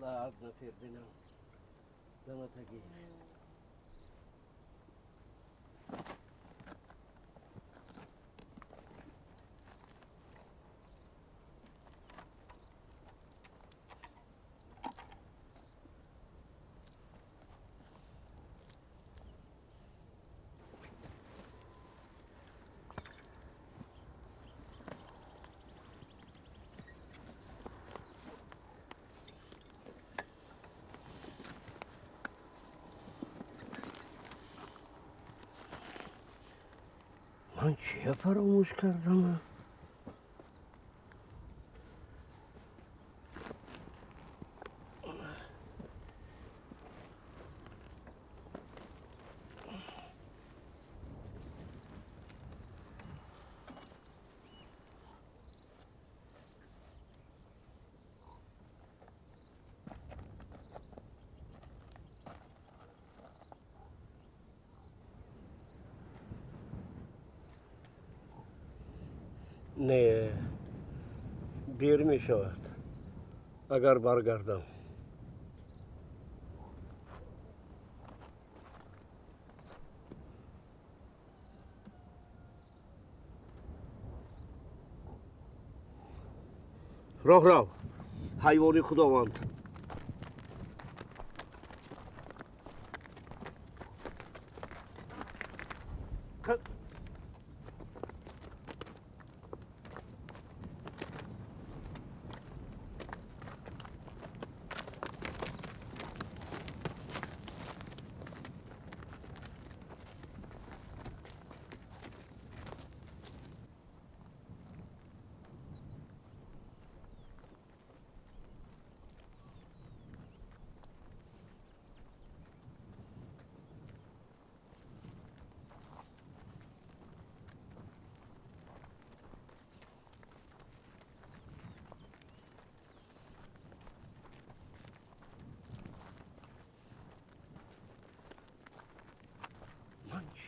الله عز في ربنا لما تقيه Antiga para o música نه. دیر می شود اگر برگردم. راه راه. حیوان خداوند.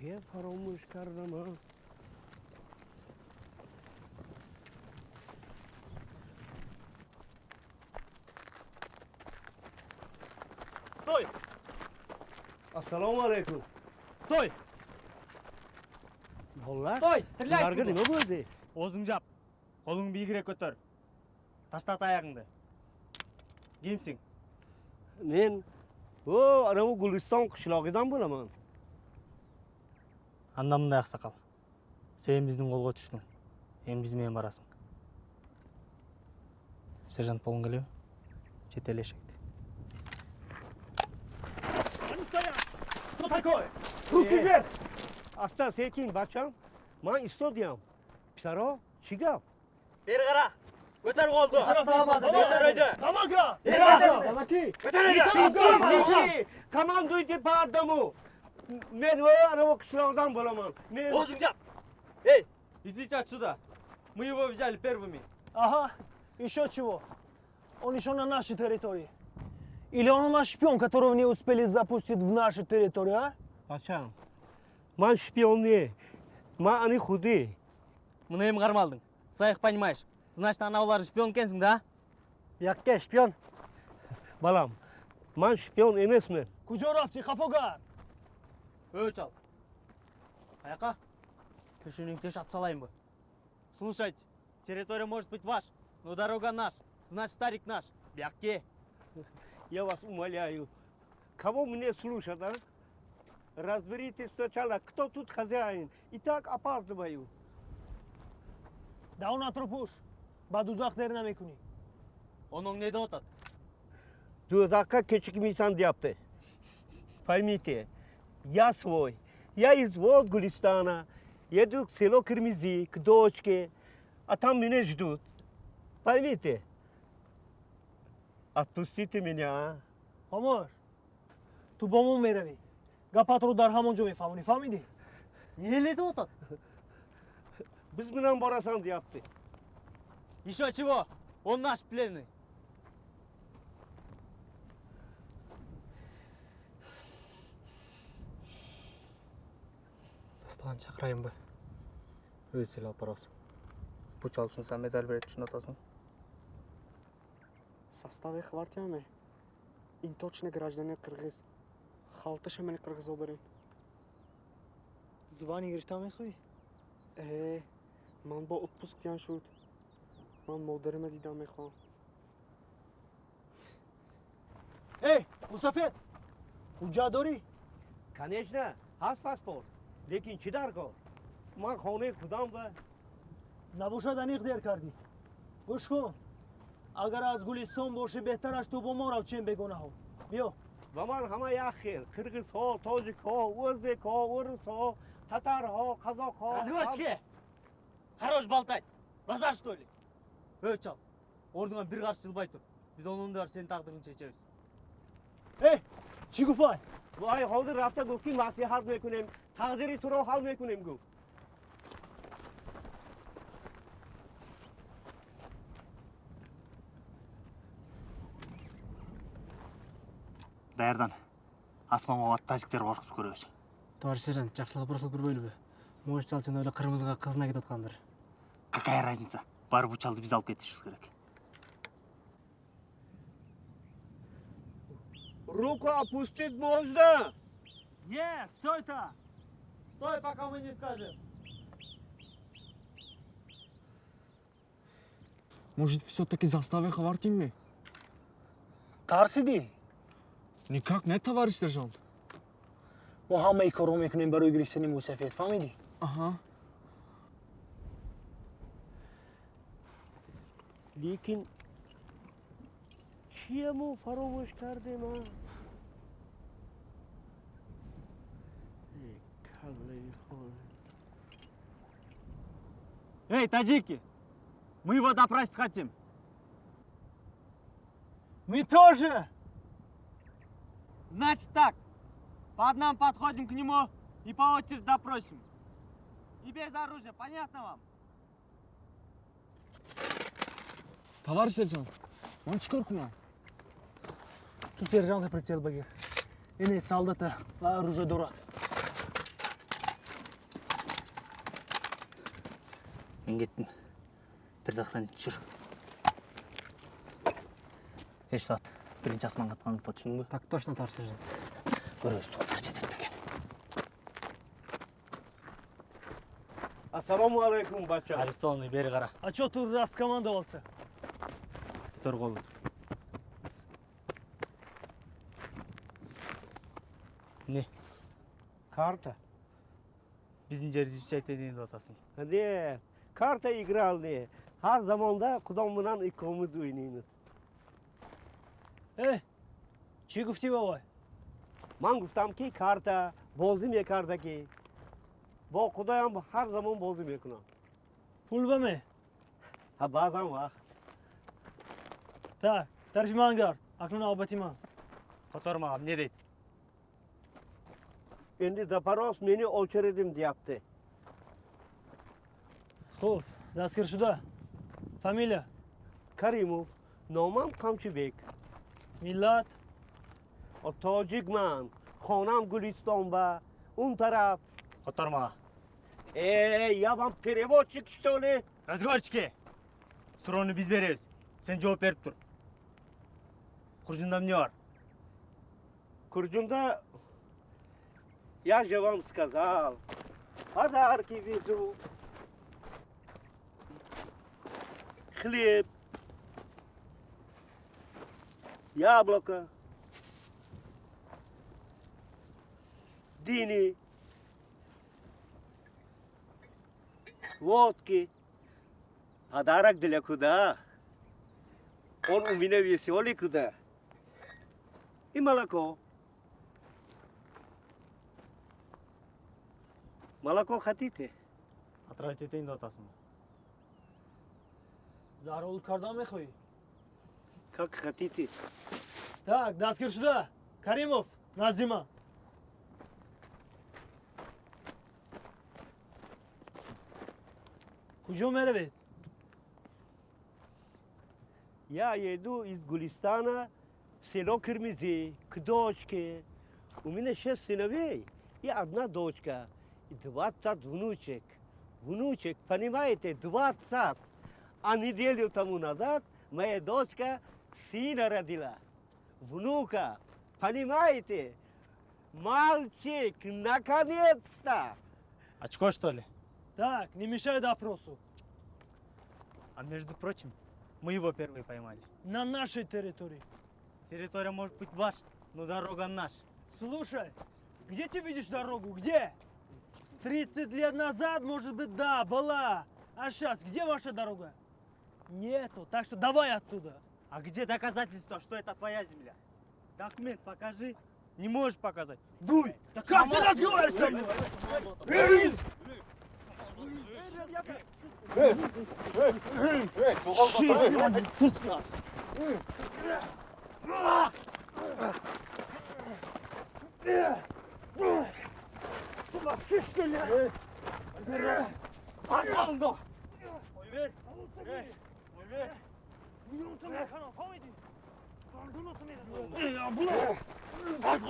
Вообще паромы шикарным. Стой! Ассаламу алейкум. Стой! Болла? Стой, стреляй! Наргы неме болды? Озың жап, қолың биігірек көтер. Ташта аяғыңды. Кимсің? Мен, о, анау Гулистан қышлағыдан боламан. Анда мындай аксакал. Сен биздин колго түштүң. Эми биз менен барасың. Сержант болғың келеби? Чет эл эшекти. Кто такой? Руки вверх! Asta sekin bacham. Man istodiyam. Pisaro, chigab. Beri qara. Ko'tar qo'lni. Ko'tar oydi. Tamaka! Tamaki! Ko'tar Tamaki! Komandoyte pardamu. Men o anavi qishloqdan bo'laman. Men O'zing. Эй, идите отсюда. Мы его взяли первыми. Ага, еще чего? Он еще на нашей территории. Или он у нас шпион, которого не успели запустить в нашу территорию, а? bacham. Man shpion не. Man ani xudi. Мына эми кармалдың. Своих понимаешь. Значит, анаулар шпион экенсиң да? Якке шпион? Balam. Man shpion emasman. Кужоровчик, Хафогар. Эй, чал. Аяка. Тишинин теш салайынбы? Слушайте, территория может быть ваш, но дорога наш. Значит, старик наш. Бяки. Я вас умоляю. Кого мне слушать, а? Разберитесь сначала, кто тут хозяин. И так опаздываю. Да он атропуш. Бадузах дерна мекуни. Оның не деп атат? Дузака кечикмейсан deyapti. Поймите, я свой. Я из вот Гулистана. Еду в село Кирмизи, к дочке. А там меня ждут. Поймите. Отпустите меня, а? Хомош. Ту бому мереви. Гапатру дар хамонжо мефамуни, фамиди? Не эле деп атат? Biz bilen barasan deyapti. Еще чего? Он наш пленный. тан чакырайын бир өзү эле алып барабыз пуч алышын сен медаль берип түшүнүп атасың составе хвартияны ин точно граждане кыргыз халта шамани кыргыз обарин звани гирифта мехоҳӣ э ман бо отпуск тиан шуд. Ман модарима дида мехоҳам. Эй мусафир ҳуҷҷат дорӣ? Конечно ҳаст паспорт лекин чӣ дар кор ман хонаи худам ба набошад аниқ дер кардӣ гӯш кун агар аз гулистон бошӣ беҳтараш ту бо мо рав чен бегонаҳо биё ба ман ҳама як хел қирғизҳо тоҷикҳо o'zbekҳо урусҳо татарҳо қазоқҳо Разводчики! Хорош болтать! Базар что ли? Эй, чал! Орныңан бир каршы жылбай тур. Биз онун да сенин тагдырыңды чечебиз. эй ای حاضر رفته گفت که مسیح حل میکنیم تقدیر تو رو حل میکنیم گفت даярдан асманга бат тәжіктер коркутуп көрөбүз товарищ сержант жақсылап бұрсылып көрбейлі бе может жалшын эле қырмызыға кызына кетип аткандыр какая разница бар бұл чалды биз алып кетишибиз керек руку опустить можно не стой та Стой, пока мы не скажем. Может, все-таки заставим хавартинми? тарсидӣ Никак не, товарищ сержант. мо ҳамаи корро мекунем барои гирифтани мусафед фаҳмидӣ Ага. лекин чияму фаромӯш кардем а Эй, таджики! Мы его допросить хотим. мы тоже Значит так, по одному подходим к нему и по очереди допросим. И без оружия, понятно вам? Товарищ сержант, он чекоркуна. ту сержанта прицел багир ине солдата оружие дорад мен кеттім бір охранять жүр. Еш ұстат бірінші асманға атқан ұмытпа так точно тарсы жүр көресіз тұқылдары жетеді екен ассалаумағалейкум батча арестованный бері қара а че ты раз командовался? Тұр қолы не. Карта. Біздің жерді изучать етейін деп жатасың не карта игралды har zamonda qudam bilan ikkovimiz o'ynaymiz эй чӣ гуфтӣ бобой man гуфтамки карта бозӣ мекардаки бо худоям ҳар замон бозӣ мекунам пул баме ҳа баъзан вақт так тарҷиман гард акнун навбати ман Котор мага эмне дейт? endi zaparos meni очередим deyapti хуб дастгиршуда фамилия karimov nomam qamchibek миллат tojikman xonam guliston ба он тараф Котор мага. Эй, я вам переводчик, что ли? Разговорчики! Суроону биз беребиз. Сен жооп берип тур. Куржунда эмне бар? Курджунда я же вам сказал, подарки везу. Хлеб, яблоко, дыни, водки. Подарок для куда? Он у меня веселый куда? И молоко. Молоко хотите? Отравить этейин заролут кардан мехоҳӣ Как хотите. так дастгиршуда каримов назди ман куҷо меравед Я еду из Гулистана в село Кирмизи к дочке. У меня шесть сыновей и одна дочка. И двадцать внучек. Внучек, понимаете, двадцать. А неделю тому назад моя дочка сына родила. внука. Понимаете? Мальчик, наконец-то! Очко, что ли? Так, не мешай допросу. А между прочим, мы его первые поймали. На нашей территории. Территория может быть ваша, но дорога наша. Слушай, где ты видишь дорогу? Где? 30 лет назад, может быть, да, была. А сейчас, где ваша дорога? Нету, так что давай отсюда. А где доказательства, что это твоя земля? Документ покажи. Не можешь показать. Дуй! Да как ты разговариваешь со мной? Minutum jeg kan komme i. Du minutum i. Ja, blå. Takk.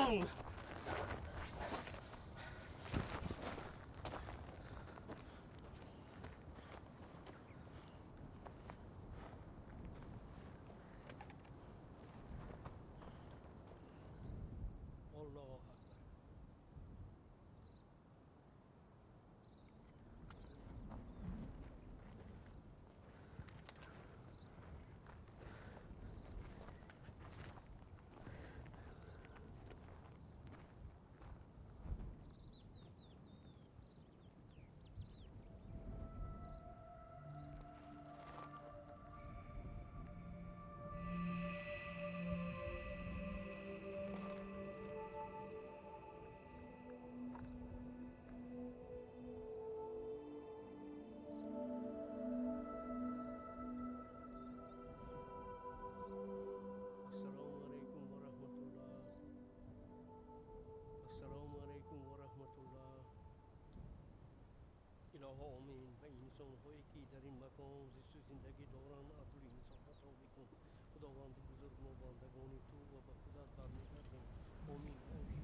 قوم إن فإنسان خويكي درين مكان زیست زندگی دوران عبر انسان خطا بکن خداوند بزرگ ما بندگان تو و به خدا برمیگردیم آمین آمین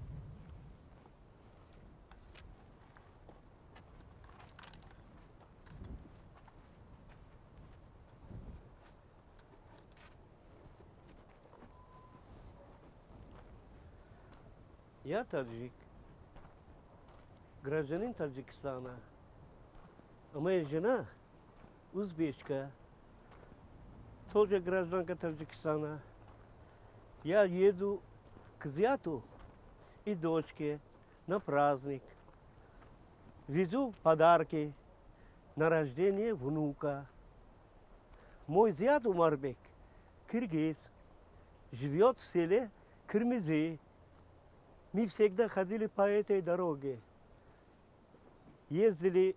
Я таджик, гражданин Таджикистана, а моя жена узбечка, тоже гражданка Таджикистана. Я еду к зяту и дочке на праздник. Везу подарки на рождение внука. Мой зять Умарбек, киргиз, живет в селе Кырмызы. Мы всегда ходили по этой дороге. Ездили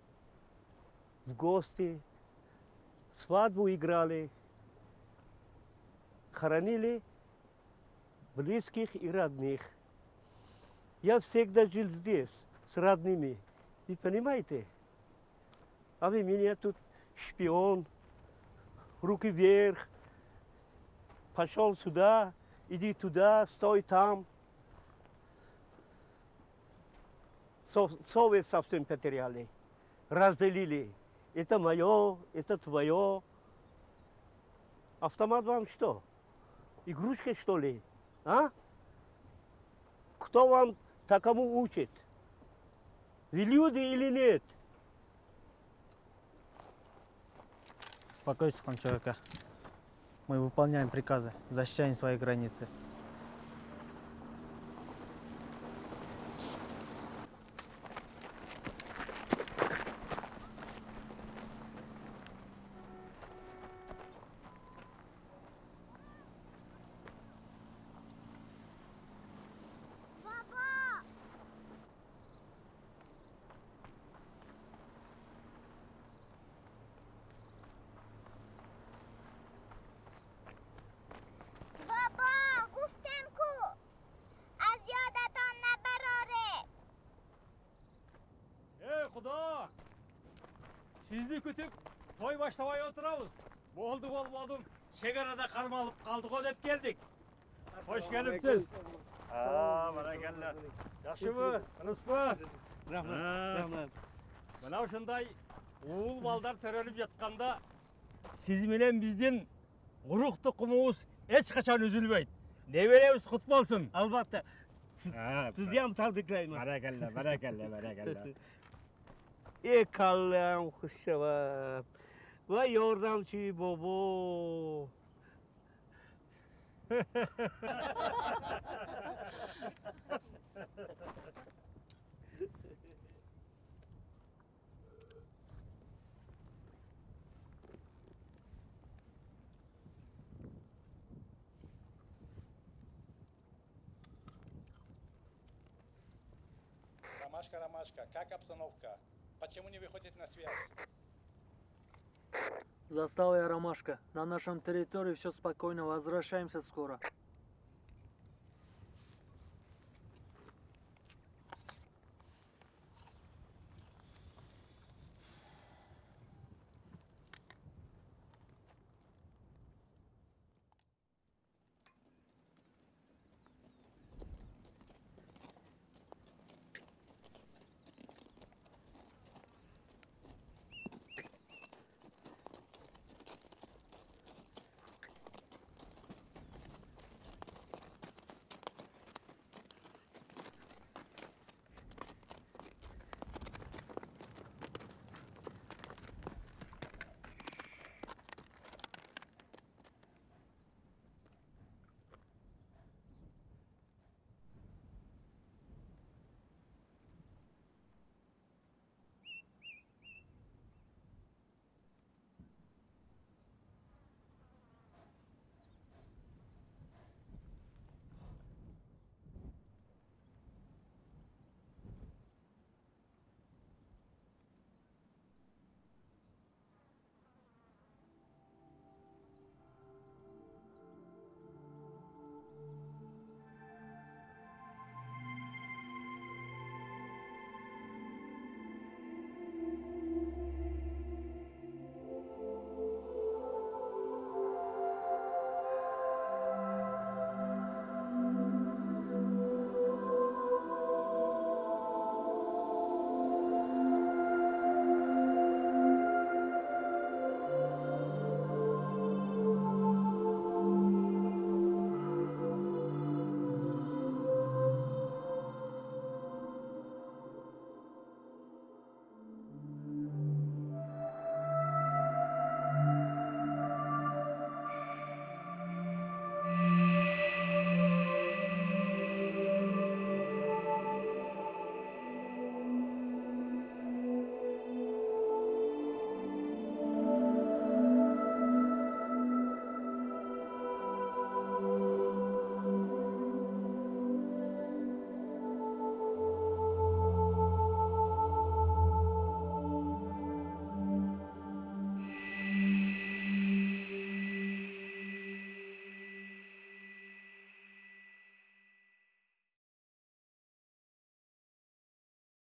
в гости, свадьбу играли, хоронили близких и родных. Я всегда жил здесь, с родными. Вы понимаете? А вы меня тут шпион, руки вверх, пошел сюда, иди туда, стой там. Со- Совет совсем потеряли, разделили. Это мое, это твое. Автомат вам что? Игрушка что ли? А? Кто вам такому учит? Вы люди или нет? Успокойся, хан человека. Мы выполняем приказы, защищаем свои границы. Ula! Sizli kütüp toy başlamaya oturamız. Boldu bol boldum. Çegarada karma alıp kaldık o hep geldik. Hoş gelipsiz. Aa, bana geller. Yaşı mı? Rıs mı? Rahmet, rahmet. Bana şunday oğul baldar törölüp yatkanda siz bilen bizden uruk tukumumuz hiç kaçan üzülmeyin. Ne Neveremiz kutmalsın. Albatta. Siz, siz yan taldıklayın. Barakalla, barakalla, barakalla. Ey kallam xushshavab. Va yordamchi bobo. Ромашка, Ромашка, как обстановка? Почему не выходит на связь? Застава я Ромашка. На нашем территории все спокойно. Возвращаемся скоро.